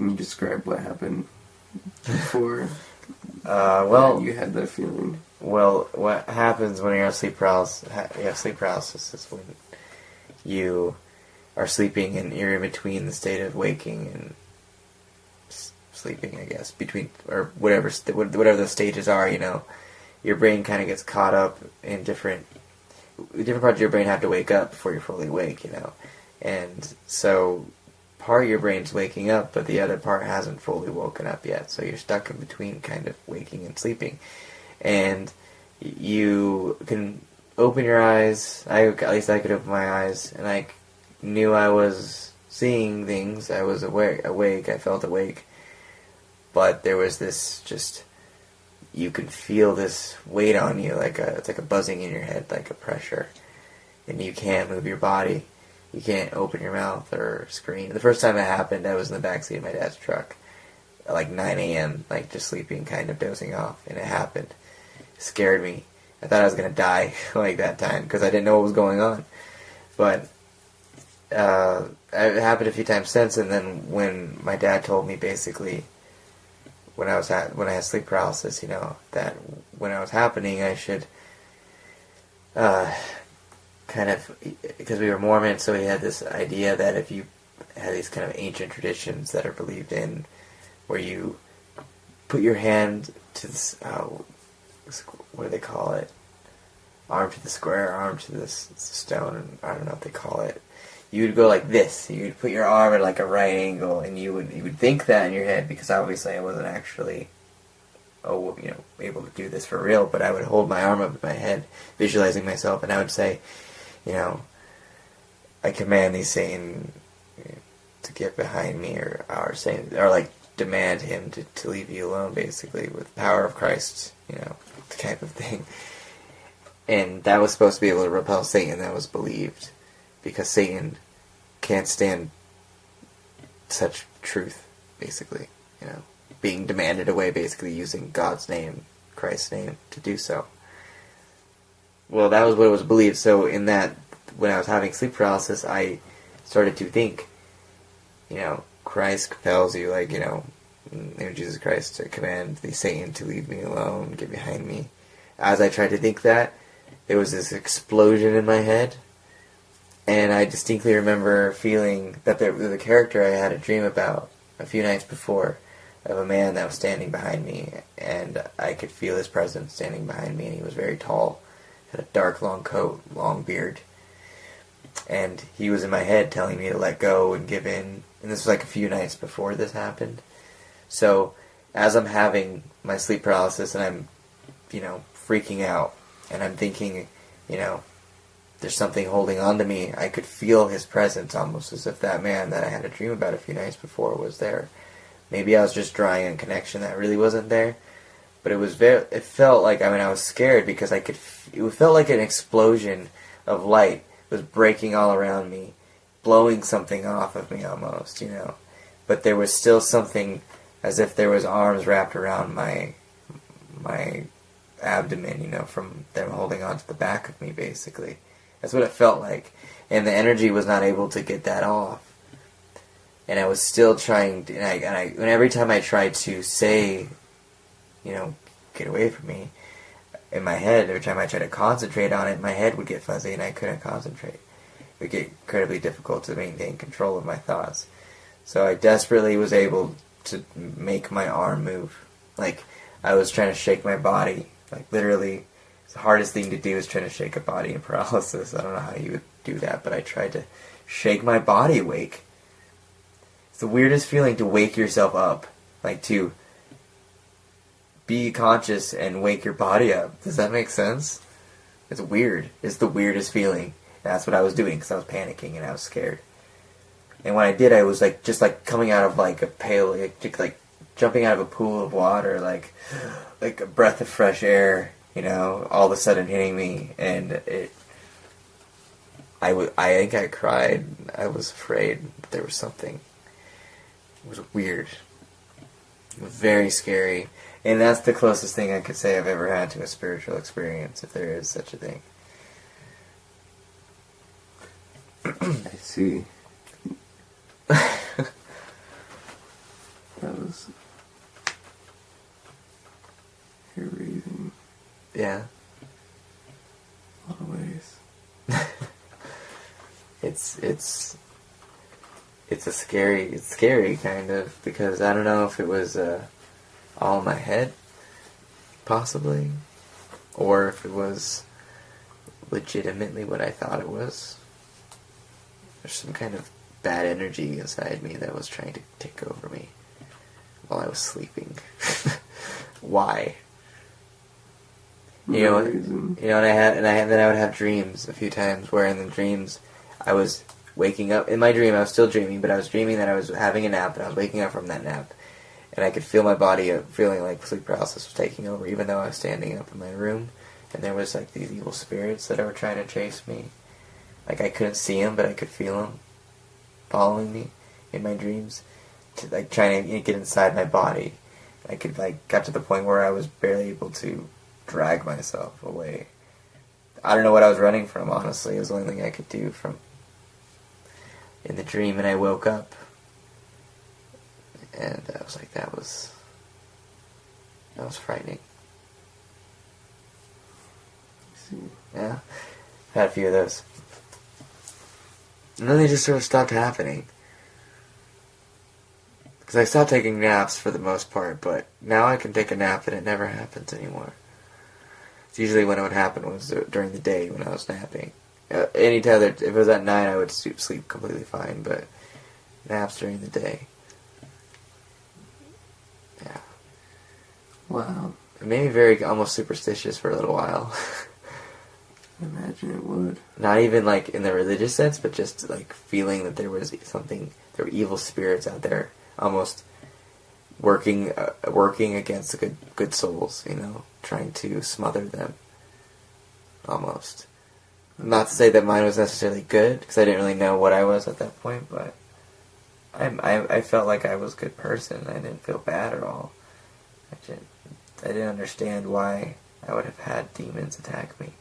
Can you describe what happened before Uh, well, you had that feeling? Well, what happens when you're on sleep paralysis? You have sleep paralysis is when you are sleeping and you're in between the state of waking and sleeping. I guess between or whatever whatever the stages are. You know, your brain kind of gets caught up in different different parts of your brain have to wake up before you're fully awake. You know, and so part of your brain's waking up, but the other part hasn't fully woken up yet. So you're stuck in between, kind of waking and sleeping and you can open your eyes. I at least I could open my eyes, and I knew I was seeing things. I was awake. Awake. I felt awake, but there was this just. You can feel this weight on you, like a it's like a buzzing in your head, like a pressure, and you can't move your body. You can't open your mouth or scream. The first time it happened, I was in the backseat of my dad's truck, at like 9 a.m., like just sleeping, kind of dozing off, and it happened scared me. I thought I was gonna die like that time because I didn't know what was going on. But uh, it happened a few times since, and then when my dad told me basically when I was at when I had sleep paralysis, you know that when I was happening, I should uh, kind of because we were Mormon, so we had this idea that if you had these kind of ancient traditions that are believed in, where you put your hand to this. Uh, what do they call it? Arm to the square, arm to the stone. I don't know what they call it. You would go like this. You would put your arm at like a right angle, and you would you would think that in your head because obviously I wasn't actually, oh you know, able to do this for real. But I would hold my arm up in my head, visualizing myself, and I would say, you know, I command these Satan to get behind me, or or saying, or like demand him to, to leave you alone, basically, with the power of Christ, you know, the type of thing. And that was supposed to be able to repel Satan, that was believed. Because Satan can't stand such truth, basically, you know. Being demanded away, basically using God's name, Christ's name, to do so. Well, that was what it was believed, so in that, when I was having sleep paralysis, I started to think, you know, Christ compels you, like, you know, in Jesus Christ, to command the Satan to leave me alone, get behind me. As I tried to think that, there was this explosion in my head, and I distinctly remember feeling that there was a character I had a dream about a few nights before of a man that was standing behind me, and I could feel his presence standing behind me, and he was very tall, had a dark, long coat, long beard, and he was in my head telling me to let go and give in. And this was like a few nights before this happened. So as I'm having my sleep paralysis and I'm, you know, freaking out and I'm thinking, you know, there's something holding on to me, I could feel his presence almost as if that man that I had a dream about a few nights before was there. Maybe I was just drawing a connection that really wasn't there, but it was very. It felt like I mean I was scared because I could. It felt like an explosion of light was breaking all around me, blowing something off of me almost, you know. But there was still something as if there was arms wrapped around my my abdomen, you know, from them holding onto the back of me basically. That's what it felt like. And the energy was not able to get that off. And I was still trying to, and I, and I and every time I tried to say, you know, get away from me, in my head, every time I tried to concentrate on it, my head would get fuzzy and I couldn't concentrate. It would get incredibly difficult to maintain control of my thoughts. So I desperately was able to make my arm move. Like, I was trying to shake my body. Like, literally, the hardest thing to do is trying to shake a body in paralysis. I don't know how you would do that, but I tried to shake my body awake. It's the weirdest feeling to wake yourself up. Like, to be conscious and wake your body up. Does that make sense? It's weird. It's the weirdest feeling. That's what I was doing because I was panicking and I was scared. And when I did, I was like just like coming out of like a pail, like, like jumping out of a pool of water, like like a breath of fresh air. You know, all of a sudden hitting me, and it. I would. I think I cried. I was afraid there was something. It was weird. Very scary. And that's the closest thing I could say I've ever had to a spiritual experience, if there is such a thing. I see. That was hair raising Yeah. a lot of ways. it's it's it's a scary it's scary kind of because I don't know if it was uh, all in my head, possibly, or if it was legitimately what I thought it was. There's some kind of bad energy inside me that was trying to take over me while I was sleeping. Why? You know, No you know, and I had, and I had, then I would have dreams a few times where in the dreams I was waking up. In my dream, I was still dreaming, but I was dreaming that I was having a nap, and I was waking up from that nap, and I could feel my body feeling like sleep paralysis was taking over, even though I was standing up in my room, and there was like these evil spirits that were trying to chase me. Like I couldn't see them, but I could feel them following me in my dreams, to, like trying to get inside my body. I could like got to the point where I was barely able to drag myself away. I don't know what I was running from. Honestly, it was the only thing I could do from in the dream, and I woke up, and I was like, that was that was frightening. Yeah, had a few of those, and then they just sort of stopped happening. Because I stopped taking naps for the most part, but now I can take a nap and it never happens anymore. It's usually when it would happen was during the day when I was napping. Uh, any time that if it was at night, I would sleep completely fine, but naps during the day. Wow. it made me very almost superstitious for a little while. I imagine it would. Not even like in the religious sense, but just like feeling that there was something, there were evil spirits out there, almost working, uh, working against the good, good souls. You know, trying to smother them. Almost. Not to say that mine was necessarily good, because I didn't really know what I was at that point, but I, I, I felt like I was a good person. I didn't feel bad at all. I didn't, I didn't understand why I would have had demons attack me.